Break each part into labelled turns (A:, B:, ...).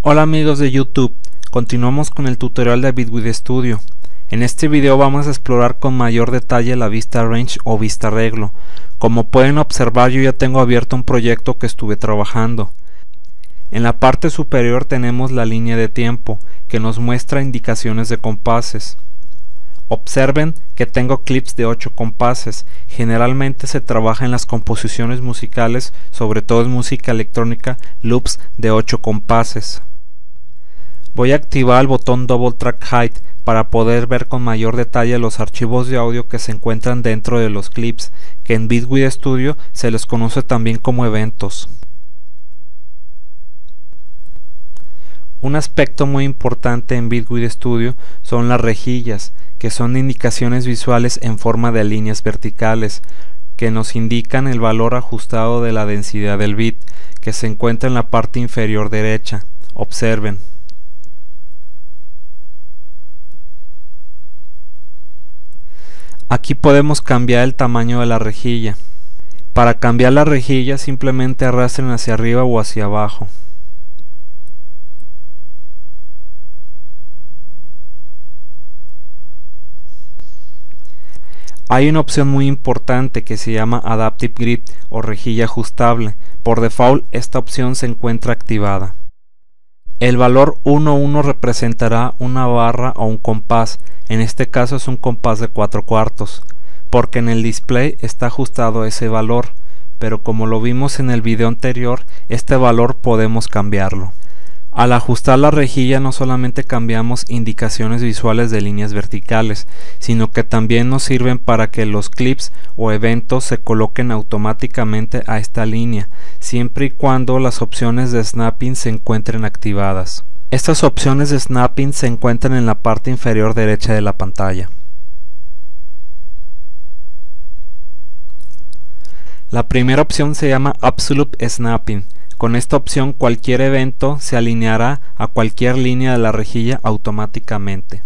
A: Hola amigos de YouTube, continuamos con el tutorial de Bitwig Studio. En este video vamos a explorar con mayor detalle la vista range o vista reglo. Como pueden observar yo ya tengo abierto un proyecto que estuve trabajando. En la parte superior tenemos la línea de tiempo que nos muestra indicaciones de compases. Observen que tengo clips de 8 compases. Generalmente se trabaja en las composiciones musicales, sobre todo en música electrónica, loops de 8 compases. Voy a activar el botón Double Track Height para poder ver con mayor detalle los archivos de audio que se encuentran dentro de los clips, que en Bitwig Studio se les conoce también como eventos. Un aspecto muy importante en Bitwig Studio son las rejillas, que son indicaciones visuales en forma de líneas verticales, que nos indican el valor ajustado de la densidad del bit, que se encuentra en la parte inferior derecha. Observen. Aquí podemos cambiar el tamaño de la rejilla. Para cambiar la rejilla simplemente arrastren hacia arriba o hacia abajo. Hay una opción muy importante que se llama Adaptive Grip o rejilla ajustable. Por default esta opción se encuentra activada. El valor 1.1 representará una barra o un compás, en este caso es un compás de 4 cuartos, porque en el display está ajustado ese valor, pero como lo vimos en el video anterior, este valor podemos cambiarlo. Al ajustar la rejilla no solamente cambiamos indicaciones visuales de líneas verticales, sino que también nos sirven para que los clips o eventos se coloquen automáticamente a esta línea, siempre y cuando las opciones de snapping se encuentren activadas. Estas opciones de snapping se encuentran en la parte inferior derecha de la pantalla. La primera opción se llama Absolute Snapping con esta opción cualquier evento se alineará a cualquier línea de la rejilla automáticamente.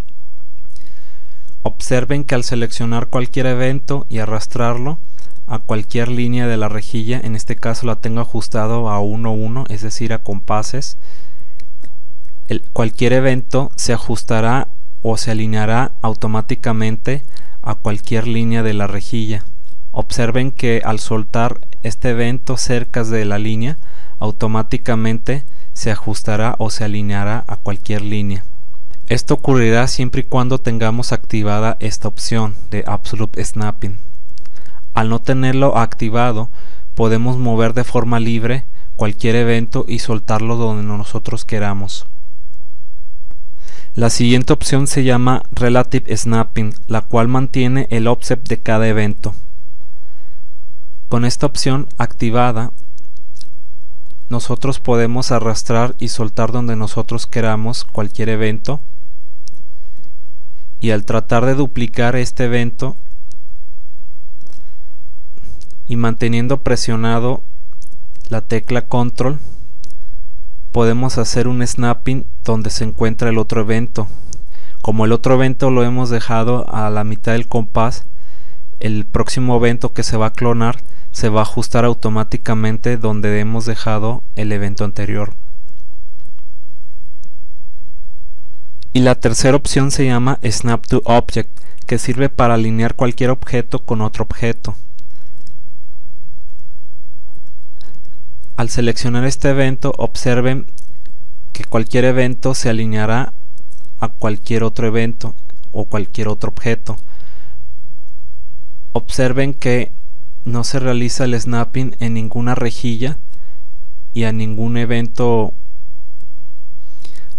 A: Observen que al seleccionar cualquier evento y arrastrarlo a cualquier línea de la rejilla, en este caso la tengo ajustado a 1-1, es decir a compases, cualquier evento se ajustará o se alineará automáticamente a cualquier línea de la rejilla. Observen que al soltar este evento cerca de la línea, automáticamente se ajustará o se alineará a cualquier línea. Esto ocurrirá siempre y cuando tengamos activada esta opción de Absolute Snapping. Al no tenerlo activado, podemos mover de forma libre cualquier evento y soltarlo donde nosotros queramos. La siguiente opción se llama Relative Snapping, la cual mantiene el offset de cada evento. Con esta opción activada, nosotros podemos arrastrar y soltar donde nosotros queramos cualquier evento. Y al tratar de duplicar este evento y manteniendo presionado la tecla control podemos hacer un snapping donde se encuentra el otro evento. Como el otro evento lo hemos dejado a la mitad del compás el próximo evento que se va a clonar se va a ajustar automáticamente donde hemos dejado el evento anterior. Y la tercera opción se llama Snap to Object, que sirve para alinear cualquier objeto con otro objeto. Al seleccionar este evento, observen que cualquier evento se alineará a cualquier otro evento o cualquier otro objeto. Observen que no se realiza el snapping en ninguna rejilla y a ningún evento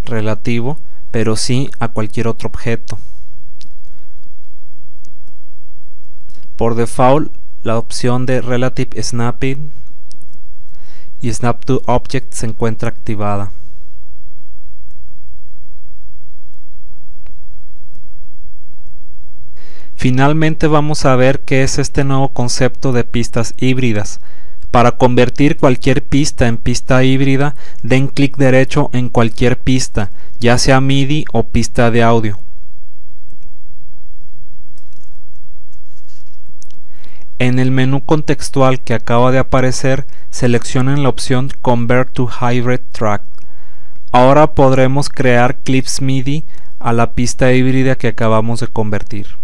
A: relativo, pero sí a cualquier otro objeto. Por default, la opción de Relative Snapping y Snap to Object se encuentra activada. Finalmente vamos a ver qué es este nuevo concepto de pistas híbridas. Para convertir cualquier pista en pista híbrida, den clic derecho en cualquier pista, ya sea MIDI o pista de audio. En el menú contextual que acaba de aparecer, seleccionen la opción Convert to Hybrid Track. Ahora podremos crear clips MIDI a la pista híbrida que acabamos de convertir.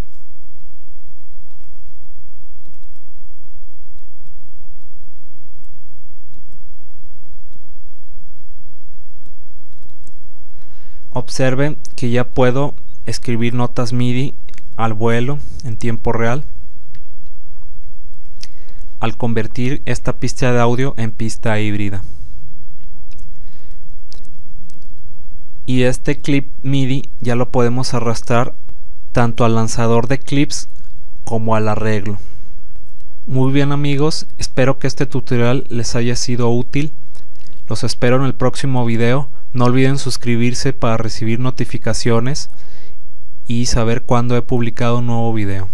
A: Observen que ya puedo escribir notas MIDI al vuelo en tiempo real al convertir esta pista de audio en pista híbrida. Y este clip MIDI ya lo podemos arrastrar tanto al lanzador de clips como al arreglo. Muy bien amigos, espero que este tutorial les haya sido útil. Los espero en el próximo video. No olviden suscribirse para recibir notificaciones y saber cuándo he publicado un nuevo video.